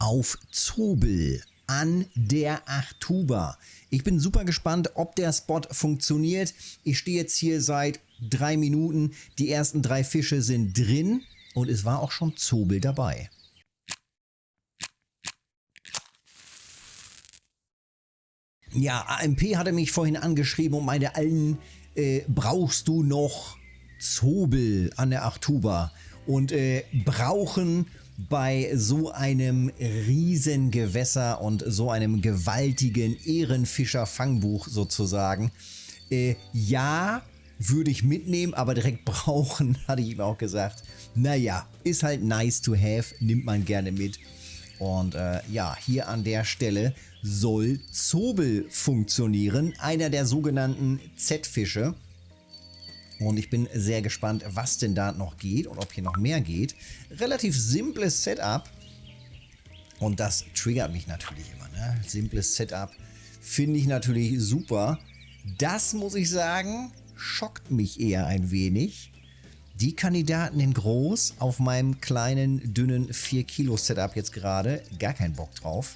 auf Zobel an der Achtuba. Ich bin super gespannt, ob der Spot funktioniert. Ich stehe jetzt hier seit drei Minuten. Die ersten drei Fische sind drin und es war auch schon Zobel dabei. Ja, AMP hatte mich vorhin angeschrieben und meinte, allen äh, brauchst du noch Zobel an der Achtuba. Und äh, brauchen bei so einem riesen Gewässer und so einem gewaltigen Ehrenfischer-Fangbuch sozusagen. Äh, ja, würde ich mitnehmen, aber direkt brauchen, hatte ich ihm auch gesagt. Naja, ist halt nice to have, nimmt man gerne mit. Und äh, ja, hier an der Stelle soll Zobel funktionieren, einer der sogenannten Z-Fische. Und ich bin sehr gespannt, was denn da noch geht und ob hier noch mehr geht. Relativ simples Setup. Und das triggert mich natürlich immer. Ne? Simples Setup finde ich natürlich super. Das muss ich sagen, schockt mich eher ein wenig. Die Kandidaten in groß auf meinem kleinen, dünnen 4 Kilo Setup jetzt gerade. Gar keinen Bock drauf.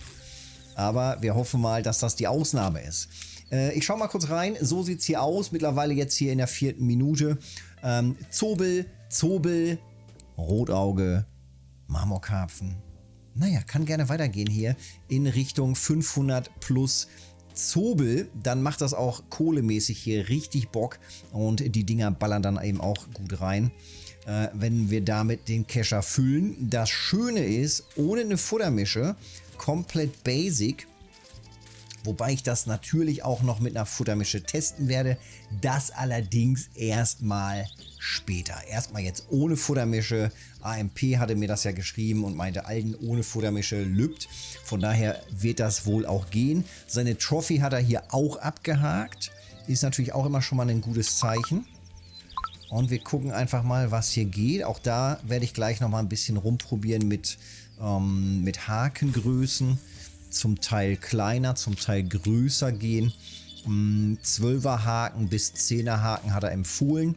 Aber wir hoffen mal, dass das die Ausnahme ist. Äh, ich schaue mal kurz rein. So sieht es hier aus. Mittlerweile jetzt hier in der vierten Minute. Ähm, Zobel, Zobel, Rotauge, Marmorkarpfen. Naja, kann gerne weitergehen hier in Richtung 500 plus Zobel, dann macht das auch kohlemäßig hier richtig Bock und die Dinger ballern dann eben auch gut rein, äh, wenn wir damit den Kescher füllen. Das Schöne ist, ohne eine Futtermische, komplett basic, wobei ich das natürlich auch noch mit einer Futtermische testen werde. Das allerdings erstmal später. Erstmal jetzt ohne Futtermische. AMP hatte mir das ja geschrieben und meinte, Alden ohne Futtermische lübt. Von daher wird das wohl auch gehen. Seine Trophy hat er hier auch abgehakt. Ist natürlich auch immer schon mal ein gutes Zeichen. Und wir gucken einfach mal, was hier geht. Auch da werde ich gleich noch mal ein bisschen rumprobieren mit, ähm, mit Hakengrößen zum Teil kleiner, zum Teil größer gehen. 12er mm, Haken bis 10er Haken hat er empfohlen.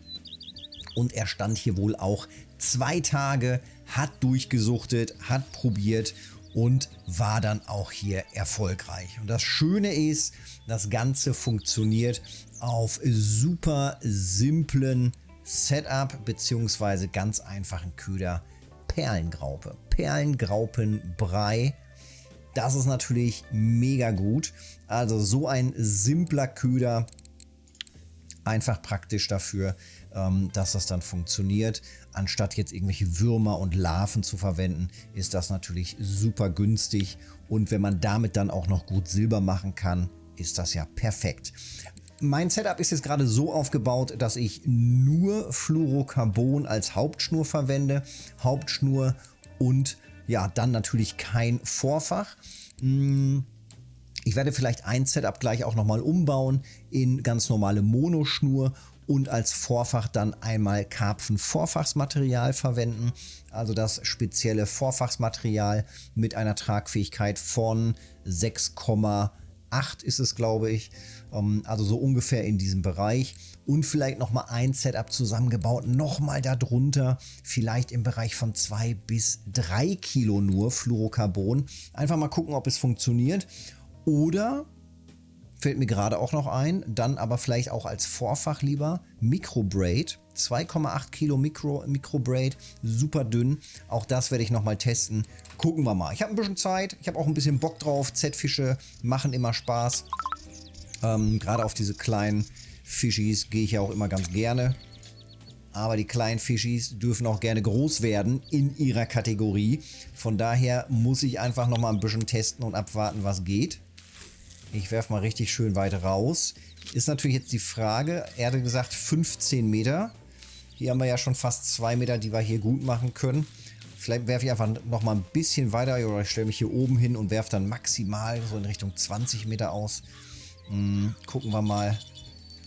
Und er stand hier wohl auch zwei Tage, hat durchgesuchtet, hat probiert und war dann auch hier erfolgreich. Und das Schöne ist, das Ganze funktioniert auf super simplen Setup beziehungsweise ganz einfachen Köder Perlengraupe. Perlengraupenbrei das ist natürlich mega gut. Also so ein simpler Köder, einfach praktisch dafür, ähm, dass das dann funktioniert. Anstatt jetzt irgendwelche Würmer und Larven zu verwenden, ist das natürlich super günstig. Und wenn man damit dann auch noch gut Silber machen kann, ist das ja perfekt. Mein Setup ist jetzt gerade so aufgebaut, dass ich nur Fluorocarbon als Hauptschnur verwende. Hauptschnur und ja, dann natürlich kein Vorfach. Hm, ich werde vielleicht ein Setup gleich auch nochmal umbauen in ganz normale Monoschnur und als Vorfach dann einmal Karpfen-Vorfachsmaterial verwenden. Also das spezielle Vorfachsmaterial mit einer Tragfähigkeit von 6,8 ist es, glaube ich. Ähm, also so ungefähr in diesem Bereich und vielleicht nochmal ein Setup zusammengebaut, nochmal darunter, vielleicht im Bereich von 2 bis 3 Kilo nur Fluorocarbon. Einfach mal gucken, ob es funktioniert. Oder, fällt mir gerade auch noch ein, dann aber vielleicht auch als Vorfach lieber Microbraid. 2,8 Kilo Micro, Microbraid, super dünn. Auch das werde ich nochmal testen. Gucken wir mal. Ich habe ein bisschen Zeit, ich habe auch ein bisschen Bock drauf. Z-Fische machen immer Spaß. Ähm, Gerade auf diese kleinen Fischis gehe ich ja auch immer ganz gerne. Aber die kleinen Fischis dürfen auch gerne groß werden in ihrer Kategorie. Von daher muss ich einfach noch mal ein bisschen testen und abwarten, was geht. Ich werfe mal richtig schön weit raus. Ist natürlich jetzt die Frage, er hatte gesagt 15 Meter. Hier haben wir ja schon fast 2 Meter, die wir hier gut machen können. Vielleicht werfe ich einfach noch mal ein bisschen weiter oder ich stelle mich hier oben hin und werfe dann maximal so in Richtung 20 Meter aus. Hm, gucken wir mal,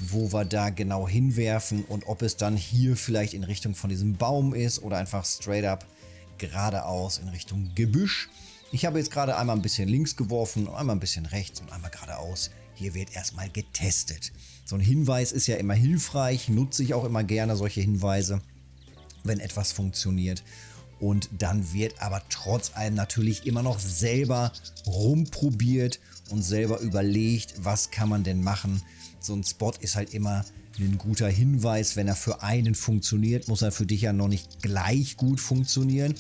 wo wir da genau hinwerfen und ob es dann hier vielleicht in Richtung von diesem Baum ist oder einfach straight up geradeaus in Richtung Gebüsch. Ich habe jetzt gerade einmal ein bisschen links geworfen, einmal ein bisschen rechts und einmal geradeaus. Hier wird erstmal getestet. So ein Hinweis ist ja immer hilfreich, nutze ich auch immer gerne solche Hinweise, wenn etwas funktioniert. Und dann wird aber trotz allem natürlich immer noch selber rumprobiert und selber überlegt, was kann man denn machen. So ein Spot ist halt immer ein guter Hinweis. Wenn er für einen funktioniert, muss er für dich ja noch nicht gleich gut funktionieren.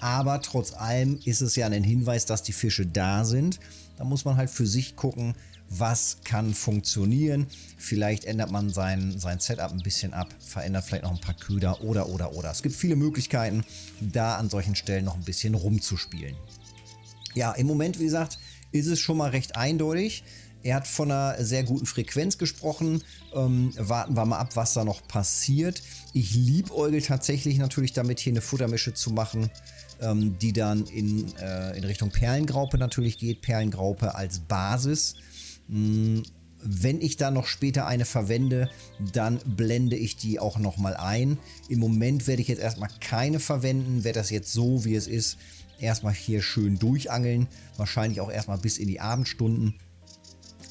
Aber trotz allem ist es ja ein Hinweis, dass die Fische da sind. Da muss man halt für sich gucken, was kann funktionieren. Vielleicht ändert man sein, sein Setup ein bisschen ab, verändert vielleicht noch ein paar Köder oder, oder, oder. Es gibt viele Möglichkeiten, da an solchen Stellen noch ein bisschen rumzuspielen. Ja, im Moment, wie gesagt, ist es schon mal recht eindeutig. Er hat von einer sehr guten Frequenz gesprochen. Ähm, warten wir mal ab, was da noch passiert. Ich liebäugel tatsächlich natürlich damit, hier eine Futtermische zu machen, ähm, die dann in, äh, in Richtung Perlengraupe natürlich geht. Perlengraupe als Basis. Hm, wenn ich da noch später eine verwende, dann blende ich die auch nochmal ein. Im Moment werde ich jetzt erstmal keine verwenden, werde das jetzt so, wie es ist, erstmal hier schön durchangeln. Wahrscheinlich auch erstmal bis in die Abendstunden.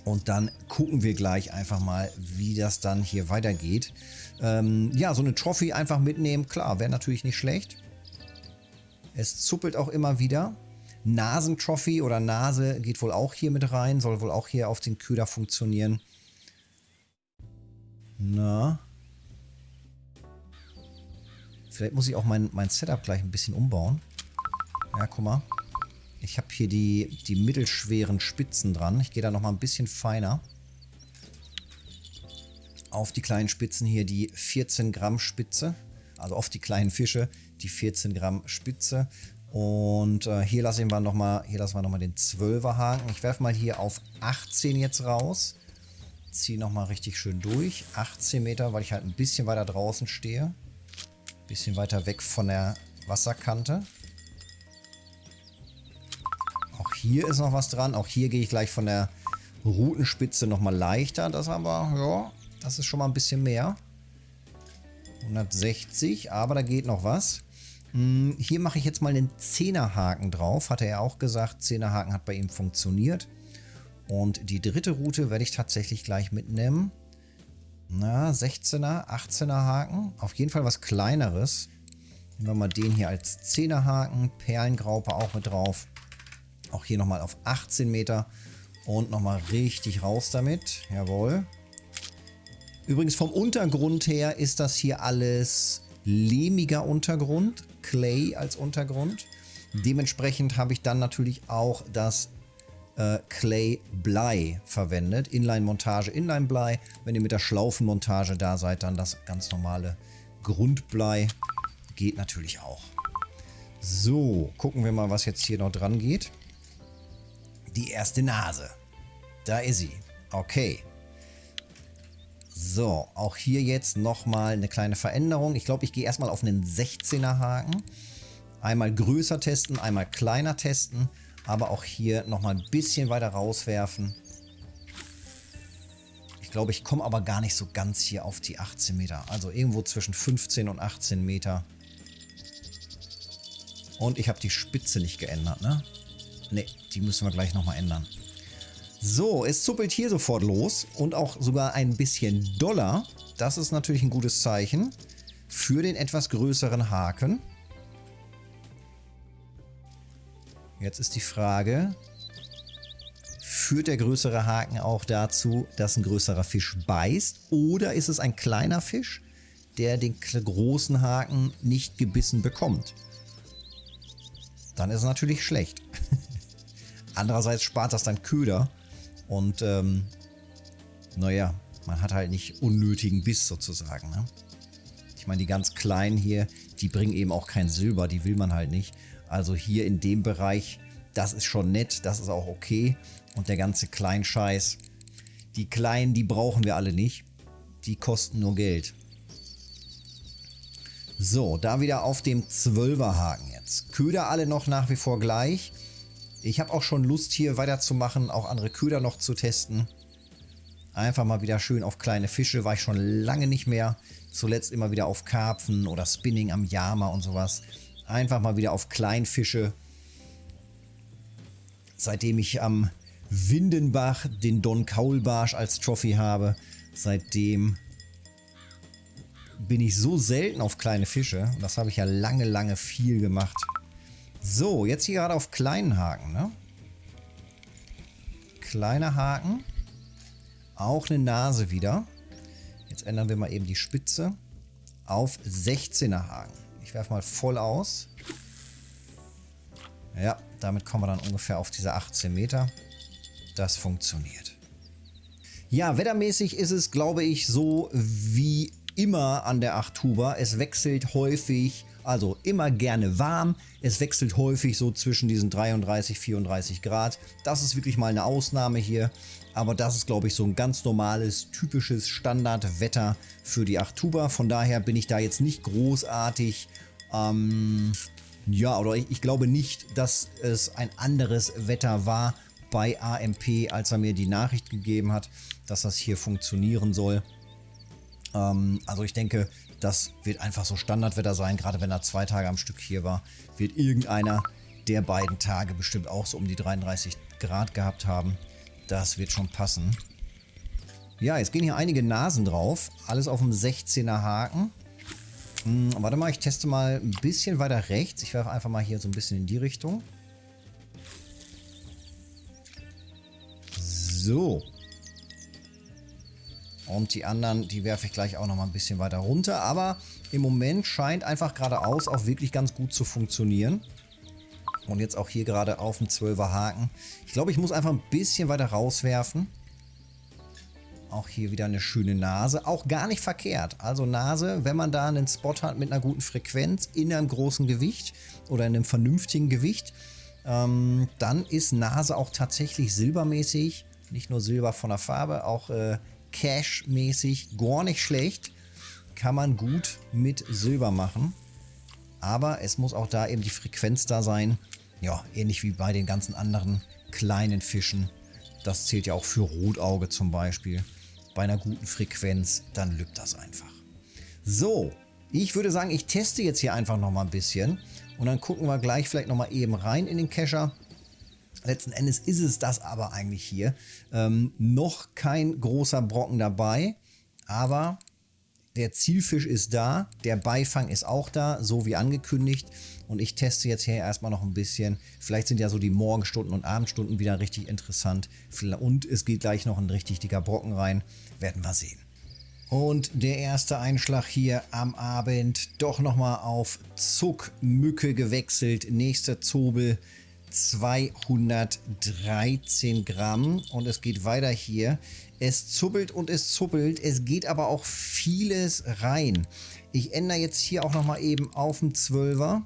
Und dann gucken wir gleich einfach mal, wie das dann hier weitergeht. Ähm, ja, so eine Trophy einfach mitnehmen, klar, wäre natürlich nicht schlecht. Es zuppelt auch immer wieder. Nasentrophy oder Nase geht wohl auch hier mit rein, soll wohl auch hier auf den Köder funktionieren. Na. Vielleicht muss ich auch mein, mein Setup gleich ein bisschen umbauen. Ja, guck mal. Ich habe hier die, die mittelschweren Spitzen dran. Ich gehe da nochmal ein bisschen feiner. Auf die kleinen Spitzen hier die 14 Gramm Spitze. Also auf die kleinen Fische die 14 Gramm Spitze. Und äh, hier lassen wir nochmal, nochmal den 12er Haken. Ich werfe mal hier auf 18 jetzt raus. Ziehe nochmal richtig schön durch. 18 Meter, weil ich halt ein bisschen weiter draußen stehe. Bisschen weiter weg von der Wasserkante. Hier ist noch was dran. Auch hier gehe ich gleich von der Routenspitze nochmal leichter. Das aber, ja, das ist schon mal ein bisschen mehr. 160, aber da geht noch was. Hm, hier mache ich jetzt mal einen 10er Haken drauf. Hatte er auch gesagt, 10er Haken hat bei ihm funktioniert. Und die dritte Route werde ich tatsächlich gleich mitnehmen. Na, 16er, 18er Haken. Auf jeden Fall was kleineres. Nehmen wir mal den hier als 10er Haken. Perlengraupe auch mit drauf. Auch hier nochmal auf 18 Meter. Und nochmal richtig raus damit. Jawohl. Übrigens vom Untergrund her ist das hier alles lehmiger Untergrund. Clay als Untergrund. Dementsprechend habe ich dann natürlich auch das äh, Clay Blei verwendet. Inline-Montage, Inline-Blei. Wenn ihr mit der Schlaufenmontage da seid, dann das ganz normale Grundblei. Geht natürlich auch. So, gucken wir mal, was jetzt hier noch dran geht die erste Nase. Da ist sie. Okay. So, auch hier jetzt nochmal eine kleine Veränderung. Ich glaube, ich gehe erstmal auf einen 16er Haken. Einmal größer testen, einmal kleiner testen. Aber auch hier nochmal ein bisschen weiter rauswerfen. Ich glaube, ich komme aber gar nicht so ganz hier auf die 18 Meter. Also irgendwo zwischen 15 und 18 Meter. Und ich habe die Spitze nicht geändert, ne? Ne, die müssen wir gleich nochmal ändern. So, es zuppelt hier sofort los und auch sogar ein bisschen doller. Das ist natürlich ein gutes Zeichen für den etwas größeren Haken. Jetzt ist die Frage, führt der größere Haken auch dazu, dass ein größerer Fisch beißt? Oder ist es ein kleiner Fisch, der den großen Haken nicht gebissen bekommt? Dann ist es natürlich schlecht. Andererseits spart das dann Köder und ähm, naja, man hat halt nicht unnötigen Biss sozusagen. Ne? Ich meine, die ganz kleinen hier, die bringen eben auch kein Silber, die will man halt nicht. Also hier in dem Bereich, das ist schon nett, das ist auch okay. Und der ganze Kleinscheiß, die kleinen, die brauchen wir alle nicht. Die kosten nur Geld. So, da wieder auf dem 12er Haken jetzt. Köder alle noch nach wie vor gleich. Ich habe auch schon Lust hier weiterzumachen, auch andere Köder noch zu testen. Einfach mal wieder schön auf kleine Fische, war ich schon lange nicht mehr. Zuletzt immer wieder auf Karpfen oder Spinning am Yama und sowas. Einfach mal wieder auf Kleinfische. Seitdem ich am Windenbach den Don Kaulbarsch als Trophy habe, seitdem bin ich so selten auf kleine Fische. Und das habe ich ja lange, lange viel gemacht. So, jetzt hier gerade auf kleinen Haken, ne? Kleiner Haken. Auch eine Nase wieder. Jetzt ändern wir mal eben die Spitze auf 16er Haken. Ich werfe mal voll aus. Ja, damit kommen wir dann ungefähr auf diese 18 Meter. Das funktioniert. Ja, wettermäßig ist es, glaube ich, so wie immer an der 8 Huber. Es wechselt häufig, also immer gerne warm. Es wechselt häufig so zwischen diesen 33, 34 Grad. Das ist wirklich mal eine Ausnahme hier. Aber das ist, glaube ich, so ein ganz normales, typisches Standardwetter für die 8 Huber. Von daher bin ich da jetzt nicht großartig... Ähm, ja, oder ich, ich glaube nicht, dass es ein anderes Wetter war bei AMP, als er mir die Nachricht gegeben hat, dass das hier funktionieren soll. Ähm, also ich denke, das wird einfach so Standardwetter sein, gerade wenn er zwei Tage am Stück hier war, wird irgendeiner der beiden Tage bestimmt auch so um die 33 Grad gehabt haben. Das wird schon passen. Ja, jetzt gehen hier einige Nasen drauf. Alles auf dem 16er Haken. Hm, warte mal, ich teste mal ein bisschen weiter rechts. Ich werfe einfach mal hier so ein bisschen in die Richtung. So. Und die anderen, die werfe ich gleich auch noch mal ein bisschen weiter runter. Aber im Moment scheint einfach geradeaus auch wirklich ganz gut zu funktionieren. Und jetzt auch hier gerade auf dem 12er Haken. Ich glaube, ich muss einfach ein bisschen weiter rauswerfen. Auch hier wieder eine schöne Nase. Auch gar nicht verkehrt. Also Nase, wenn man da einen Spot hat mit einer guten Frequenz in einem großen Gewicht oder in einem vernünftigen Gewicht, ähm, dann ist Nase auch tatsächlich silbermäßig. Nicht nur Silber von der Farbe, auch äh, Cash-mäßig gar nicht schlecht. Kann man gut mit Silber machen. Aber es muss auch da eben die Frequenz da sein. Ja, ähnlich wie bei den ganzen anderen kleinen Fischen. Das zählt ja auch für Rotauge zum Beispiel. Bei einer guten Frequenz, dann lübt das einfach. So, ich würde sagen, ich teste jetzt hier einfach noch mal ein bisschen. Und dann gucken wir gleich vielleicht noch mal eben rein in den Kescher. Letzten Endes ist es das aber eigentlich hier. Ähm, noch kein großer Brocken dabei, aber der Zielfisch ist da, der Beifang ist auch da, so wie angekündigt. Und ich teste jetzt hier erstmal noch ein bisschen. Vielleicht sind ja so die Morgenstunden und Abendstunden wieder richtig interessant. Und es geht gleich noch ein richtig dicker Brocken rein. Werden wir sehen. Und der erste Einschlag hier am Abend. Doch nochmal auf Zuckmücke gewechselt. Nächster Zobel 213 Gramm. Und es geht weiter hier. Es zuppelt und es zuppelt. Es geht aber auch vieles rein. Ich ändere jetzt hier auch nochmal eben auf den 12er.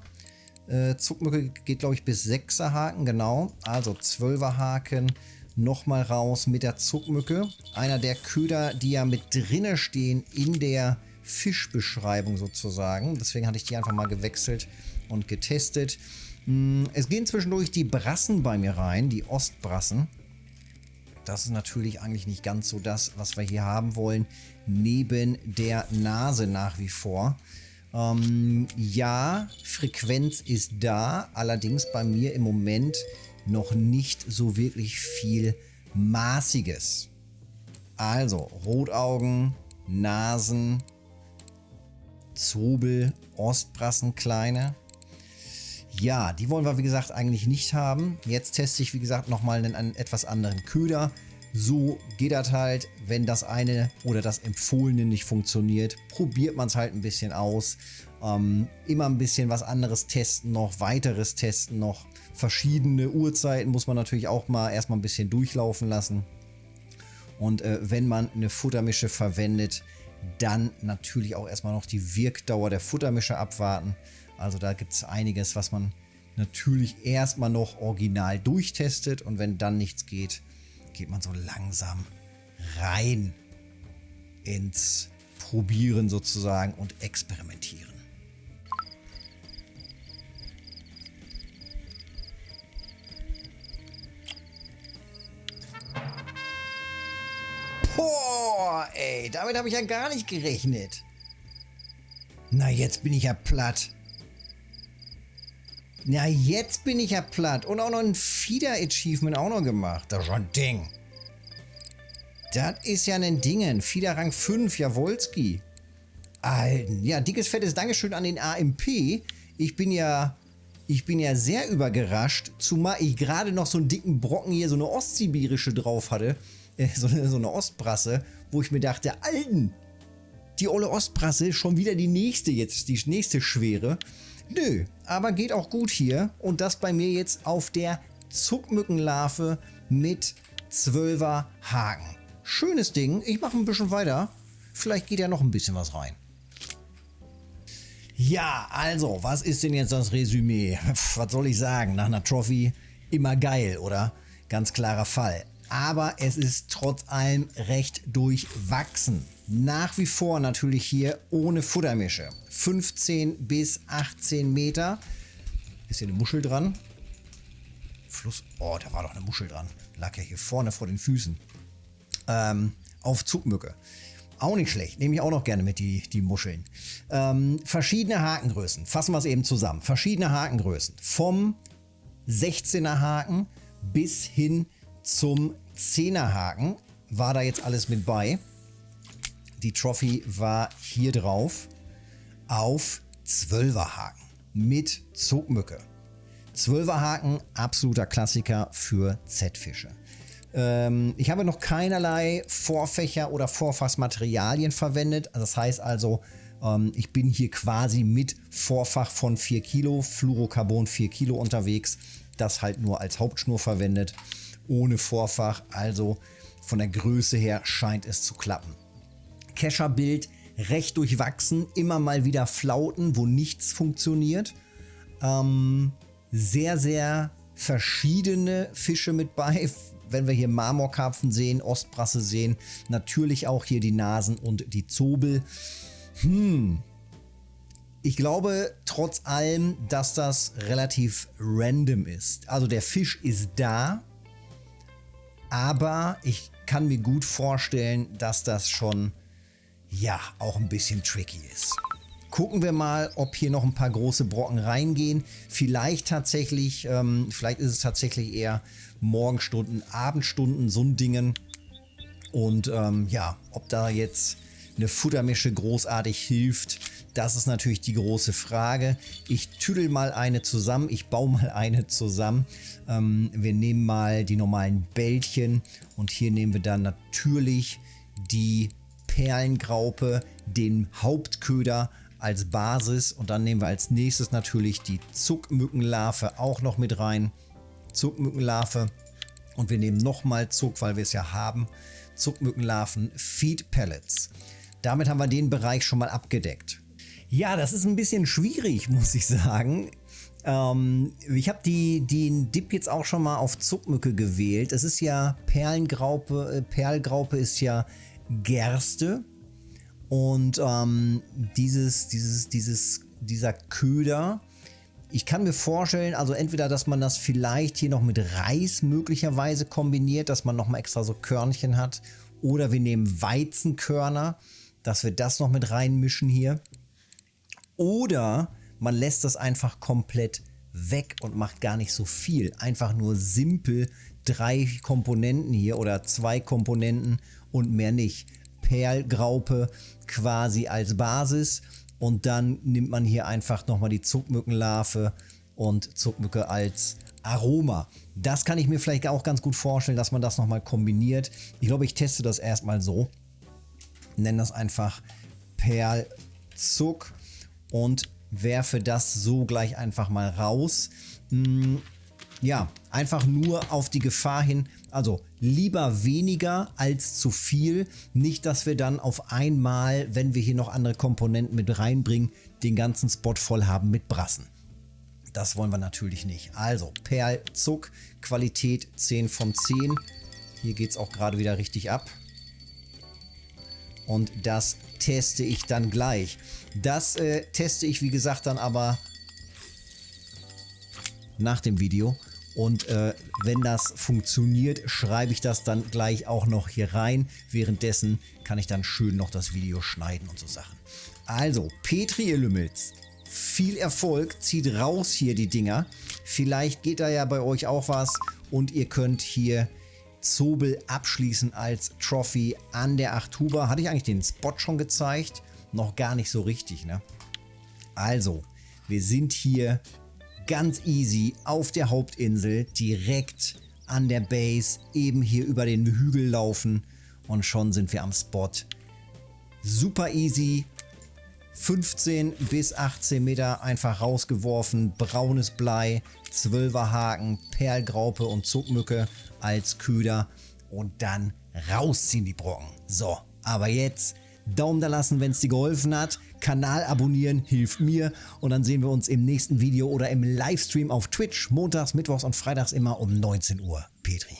Äh, Zuckmücke geht, glaube ich, bis 6er Haken, genau. Also 12er Haken nochmal raus mit der Zuckmücke. Einer der Köder, die ja mit drinne stehen in der Fischbeschreibung sozusagen. Deswegen hatte ich die einfach mal gewechselt und getestet. Hm, es gehen zwischendurch die Brassen bei mir rein, die Ostbrassen. Das ist natürlich eigentlich nicht ganz so das, was wir hier haben wollen, neben der Nase nach wie vor. Ähm, ja, Frequenz ist da, allerdings bei mir im Moment noch nicht so wirklich viel Maßiges. Also Rotaugen, Nasen, Zobel, Ostbrassen kleine. Ja, die wollen wir wie gesagt eigentlich nicht haben. Jetzt teste ich wie gesagt nochmal einen, einen etwas anderen Köder. So geht das halt, wenn das eine oder das Empfohlene nicht funktioniert, probiert man es halt ein bisschen aus. Ähm, immer ein bisschen was anderes testen noch, weiteres testen noch. Verschiedene Uhrzeiten muss man natürlich auch mal erstmal ein bisschen durchlaufen lassen. Und äh, wenn man eine Futtermische verwendet, dann natürlich auch erstmal noch die Wirkdauer der Futtermische abwarten. Also da gibt es einiges, was man natürlich erstmal noch original durchtestet und wenn dann nichts geht, geht man so langsam rein ins Probieren sozusagen und Experimentieren. Boah, ey, damit habe ich ja gar nicht gerechnet. Na, jetzt bin ich ja platt. Na, jetzt bin ich ja platt. Und auch noch ein Fieder-Achievement auch noch gemacht. Das ist schon ein Ding. Das ist ja ein Ding. Fieder Rang 5, Jawolski. Alten. Ja, dickes, fettes Dankeschön an den AMP. Ich bin ja, ich bin ja sehr übergerascht, zumal ich gerade noch so einen dicken Brocken hier, so eine ostsibirische drauf hatte. Äh, so, eine, so eine Ostbrasse, wo ich mir dachte, Alten, die olle Ostbrasse, schon wieder die nächste jetzt, die nächste schwere. Nö, aber geht auch gut hier. Und das bei mir jetzt auf der Zuckmückenlarve mit 12er Haken. Schönes Ding. Ich mache ein bisschen weiter. Vielleicht geht ja noch ein bisschen was rein. Ja, also, was ist denn jetzt das Resümee? Was soll ich sagen? Nach einer Trophy immer geil, oder? Ganz klarer Fall. Aber es ist trotz allem recht durchwachsen. Nach wie vor natürlich hier ohne Futtermische. 15 bis 18 Meter. Ist hier eine Muschel dran? Fluss. Oh, da war doch eine Muschel dran. Lag ja hier vorne vor den Füßen. Ähm, auf Zugmücke. Auch nicht schlecht. Nehme ich auch noch gerne mit, die, die Muscheln. Ähm, verschiedene Hakengrößen. Fassen wir es eben zusammen. Verschiedene Hakengrößen. Vom 16er Haken bis hin zum 10er Haken war da jetzt alles mit bei. Die Trophy war hier drauf auf 12er Haken mit Zugmücke. 12er Haken, absoluter Klassiker für Z-Fische. Ähm, ich habe noch keinerlei Vorfächer oder Vorfassmaterialien verwendet. Das heißt also, ähm, ich bin hier quasi mit Vorfach von 4 Kilo, Fluorocarbon 4 Kilo unterwegs. Das halt nur als Hauptschnur verwendet, ohne Vorfach. Also von der Größe her scheint es zu klappen. Kescherbild recht durchwachsen, immer mal wieder Flauten, wo nichts funktioniert. Ähm, sehr, sehr verschiedene Fische mit bei, wenn wir hier Marmorkarpfen sehen, Ostbrasse sehen, natürlich auch hier die Nasen und die Zobel. Hm. Ich glaube trotz allem, dass das relativ random ist. Also der Fisch ist da, aber ich kann mir gut vorstellen, dass das schon, ja, auch ein bisschen tricky ist. Gucken wir mal, ob hier noch ein paar große Brocken reingehen. Vielleicht tatsächlich, ähm, vielleicht ist es tatsächlich eher Morgenstunden, Abendstunden, so ein Dingen. Und ähm, ja, ob da jetzt eine Futtermische großartig hilft, das ist natürlich die große Frage. Ich tüdel mal eine zusammen, ich baue mal eine zusammen. Ähm, wir nehmen mal die normalen Bällchen und hier nehmen wir dann natürlich die Perlengraupe, den Hauptköder als Basis und dann nehmen wir als nächstes natürlich die Zuckmückenlarve auch noch mit rein. Zuckmückenlarve und wir nehmen nochmal Zuck, weil wir es ja haben. Zuckmückenlarven Feed Pellets. Damit haben wir den Bereich schon mal abgedeckt. Ja, das ist ein bisschen schwierig, muss ich sagen. Ähm, ich habe die, den Dip jetzt auch schon mal auf Zuckmücke gewählt. Es ist ja Perlengraupe, äh, Perlgraupe ist ja Gerste. Und ähm, dieses, dieses, dieses, dieser Köder ich kann mir vorstellen, also entweder, dass man das vielleicht hier noch mit Reis möglicherweise kombiniert, dass man nochmal extra so Körnchen hat. Oder wir nehmen Weizenkörner, dass wir das noch mit reinmischen hier. Oder man lässt das einfach komplett weg und macht gar nicht so viel. Einfach nur simpel drei Komponenten hier oder zwei Komponenten und mehr nicht. Perlgraupe quasi als Basis und dann nimmt man hier einfach nochmal die Zuckmückenlarve und Zuckmücke als Aroma. Das kann ich mir vielleicht auch ganz gut vorstellen, dass man das nochmal kombiniert. Ich glaube, ich teste das erstmal so. Nenne das einfach Perlzuck und werfe das so gleich einfach mal raus. Hm, ja, einfach nur auf die Gefahr hin, also lieber weniger als zu viel. Nicht, dass wir dann auf einmal, wenn wir hier noch andere Komponenten mit reinbringen, den ganzen Spot voll haben mit Brassen. Das wollen wir natürlich nicht. Also Perl, Zuck, Qualität 10 von 10. Hier geht es auch gerade wieder richtig ab. Und das teste ich dann gleich. Das äh, teste ich, wie gesagt, dann aber nach dem Video. Und äh, wenn das funktioniert, schreibe ich das dann gleich auch noch hier rein. Währenddessen kann ich dann schön noch das Video schneiden und so Sachen. Also, Petri, ihr Lümmels, viel Erfolg. Zieht raus hier die Dinger. Vielleicht geht da ja bei euch auch was und ihr könnt hier Zobel abschließen als Trophy an der 8 Huber. Hatte ich eigentlich den Spot schon gezeigt? noch gar nicht so richtig. Ne? Also, wir sind hier ganz easy auf der Hauptinsel, direkt an der Base, eben hier über den Hügel laufen und schon sind wir am Spot. Super easy, 15 bis 18 Meter einfach rausgeworfen, braunes Blei, 12er Haken, Perlgraupe und Zuckmücke als Köder und dann rausziehen die Brocken. So, aber jetzt Daumen da lassen, wenn es dir geholfen hat. Kanal abonnieren hilft mir und dann sehen wir uns im nächsten Video oder im Livestream auf Twitch montags, mittwochs und freitags immer um 19 Uhr. Petri.